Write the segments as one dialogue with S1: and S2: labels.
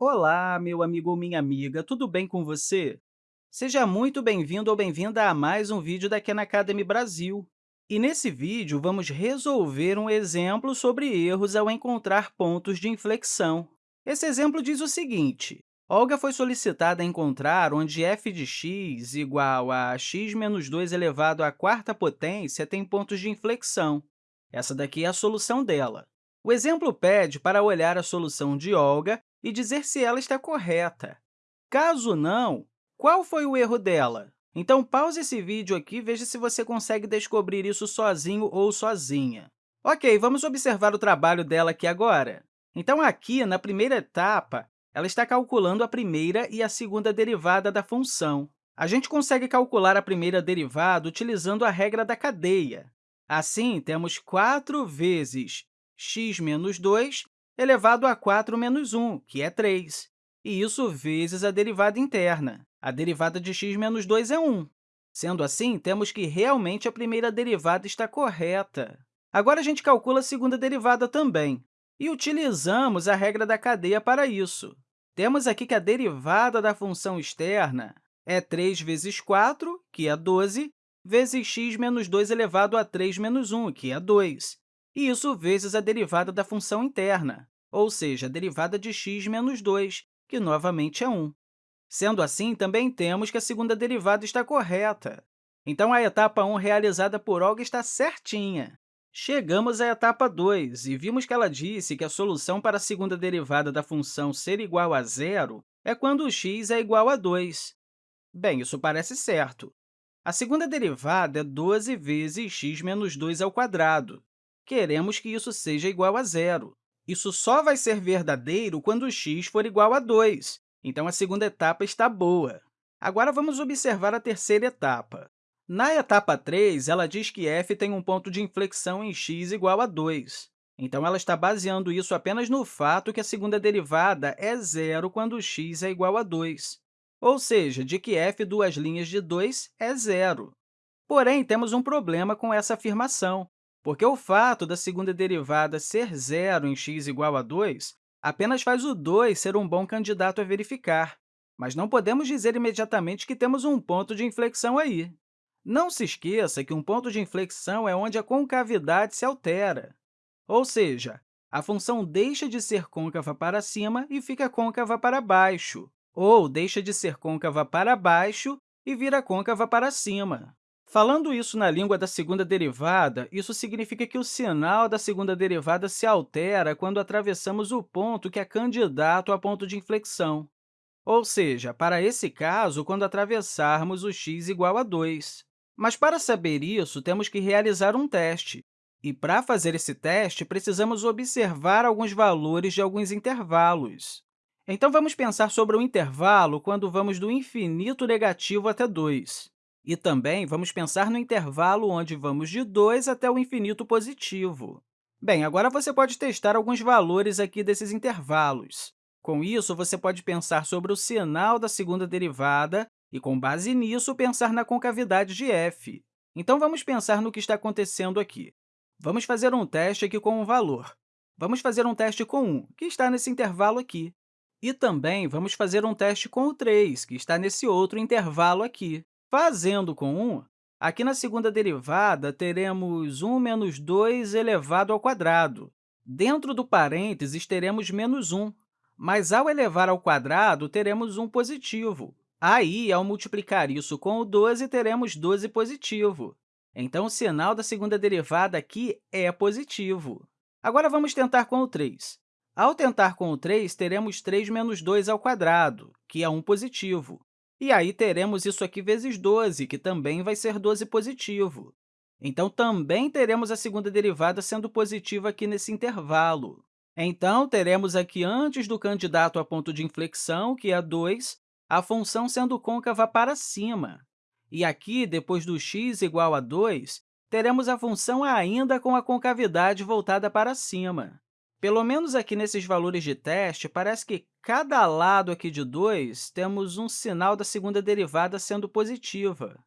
S1: Olá, meu amigo ou minha amiga, tudo bem com você? Seja muito bem-vindo ou bem-vinda a mais um vídeo da Khan Academy Brasil. E nesse vídeo, vamos resolver um exemplo sobre erros ao encontrar pontos de inflexão. Esse exemplo diz o seguinte, Olga foi solicitada a encontrar onde f de x igual a x menos 2 elevado à quarta potência tem pontos de inflexão. Essa daqui é a solução dela. O exemplo pede para olhar a solução de Olga e dizer se ela está correta. Caso não, qual foi o erro dela? Então, pause esse vídeo aqui e veja se você consegue descobrir isso sozinho ou sozinha. Ok, vamos observar o trabalho dela aqui agora. Então, aqui, na primeira etapa, ela está calculando a primeira e a segunda derivada da função. A gente consegue calcular a primeira derivada utilizando a regra da cadeia. Assim, temos 4 vezes x menos 2 elevado a 4 menos 1, que é 3, e isso vezes a derivada interna. A derivada de x menos 2 é 1. Sendo assim, temos que realmente a primeira derivada está correta. Agora, a gente calcula a segunda derivada também, e utilizamos a regra da cadeia para isso. Temos aqui que a derivada da função externa é 3 vezes 4, que é 12, vezes x menos 2 elevado a 3 menos 1, que é 2 e isso vezes a derivada da função interna, ou seja, a derivada de x menos 2, que novamente é 1. Sendo assim, também temos que a segunda derivada está correta. Então, a etapa 1 realizada por Olga está certinha. Chegamos à etapa 2 e vimos que ela disse que a solução para a segunda derivada da função ser igual a zero é quando x é igual a 2. Bem, isso parece certo. A segunda derivada é 12 vezes x menos 2 ao quadrado, queremos que isso seja igual a zero. Isso só vai ser verdadeiro quando x for igual a 2, então a segunda etapa está boa. Agora, vamos observar a terceira etapa. Na etapa 3, ela diz que f tem um ponto de inflexão em x igual a 2. Então, ela está baseando isso apenas no fato que a segunda derivada é zero quando x é igual a 2, ou seja, de que f duas linhas de 2 é zero. Porém, temos um problema com essa afirmação, porque o fato da segunda derivada ser zero em x igual a 2 apenas faz o 2 ser um bom candidato a verificar, mas não podemos dizer imediatamente que temos um ponto de inflexão aí. Não se esqueça que um ponto de inflexão é onde a concavidade se altera, ou seja, a função deixa de ser côncava para cima e fica côncava para baixo, ou deixa de ser côncava para baixo e vira côncava para cima. Falando isso na língua da segunda derivada, isso significa que o sinal da segunda derivada se altera quando atravessamos o ponto que é candidato a ponto de inflexão, ou seja, para esse caso, quando atravessarmos o x igual a 2. Mas, para saber isso, temos que realizar um teste. E, para fazer esse teste, precisamos observar alguns valores de alguns intervalos. Então, vamos pensar sobre o intervalo quando vamos do infinito negativo até 2. E também vamos pensar no intervalo onde vamos de 2 até o infinito positivo. Bem, agora você pode testar alguns valores aqui desses intervalos. Com isso, você pode pensar sobre o sinal da segunda derivada e, com base nisso, pensar na concavidade de f. Então, vamos pensar no que está acontecendo aqui. Vamos fazer um teste aqui com um valor. Vamos fazer um teste com 1, que está nesse intervalo aqui. E também vamos fazer um teste com o 3, que está nesse outro intervalo aqui. Fazendo com 1, aqui na segunda derivada, teremos 1 menos 2 elevado ao quadrado. Dentro do parênteses, teremos menos 1, mas ao elevar ao quadrado, teremos 1 positivo. Aí, ao multiplicar isso com o 12, teremos 12 positivo. Então, o sinal da segunda derivada aqui é positivo. Agora, vamos tentar com o 3. Ao tentar com o 3, teremos 3 menos 2 ao quadrado, que é 1 positivo. E aí teremos isso aqui vezes 12, que também vai ser 12 positivo. Então, também teremos a segunda derivada sendo positiva aqui nesse intervalo. Então, teremos aqui, antes do candidato a ponto de inflexão, que é 2, a função sendo côncava para cima. E aqui, depois do x igual a 2, teremos a função ainda com a concavidade voltada para cima. Pelo menos aqui nesses valores de teste, parece que cada lado aqui de 2 temos um sinal da segunda derivada sendo positiva.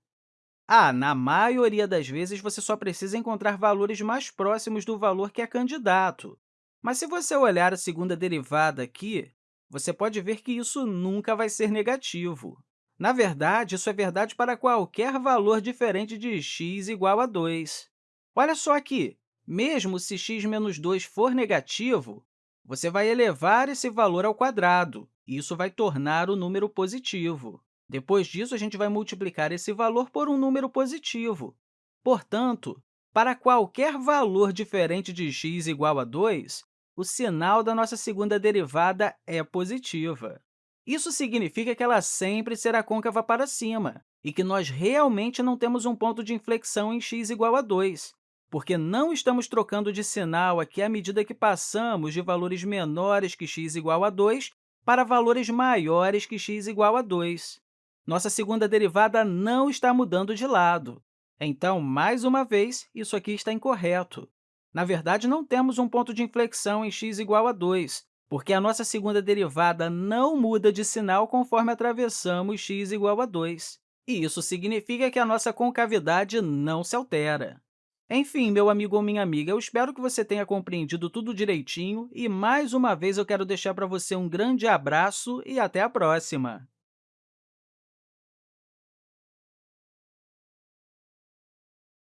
S1: Ah, na maioria das vezes, você só precisa encontrar valores mais próximos do valor que é candidato. Mas se você olhar a segunda derivada aqui, você pode ver que isso nunca vai ser negativo. Na verdade, isso é verdade para qualquer valor diferente de x igual a 2. Olha só aqui, mesmo se x menos 2 for negativo, você vai elevar esse valor ao quadrado, e isso vai tornar o número positivo. Depois disso, a gente vai multiplicar esse valor por um número positivo. Portanto, para qualquer valor diferente de x igual a 2, o sinal da nossa segunda derivada é positiva. Isso significa que ela sempre será côncava para cima e que nós realmente não temos um ponto de inflexão em x igual a 2, porque não estamos trocando de sinal aqui à medida que passamos de valores menores que x igual a 2 para valores maiores que x igual a 2. Nossa segunda derivada não está mudando de lado. Então, mais uma vez, isso aqui está incorreto. Na verdade, não temos um ponto de inflexão em x igual a 2, porque a nossa segunda derivada não muda de sinal conforme atravessamos x igual a 2. E isso significa que a nossa concavidade não se altera. Enfim, meu amigo ou minha amiga, eu espero que você tenha compreendido tudo direitinho e, mais uma vez, eu quero deixar para você um grande abraço e até a próxima!